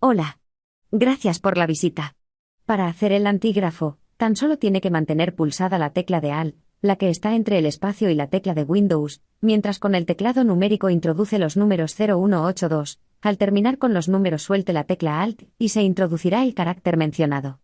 Hola. Gracias por la visita. Para hacer el antígrafo, tan solo tiene que mantener pulsada la tecla de Alt, la que está entre el espacio y la tecla de Windows, mientras con el teclado numérico introduce los números 0182. Al terminar con los números suelte la tecla Alt y se introducirá el carácter mencionado.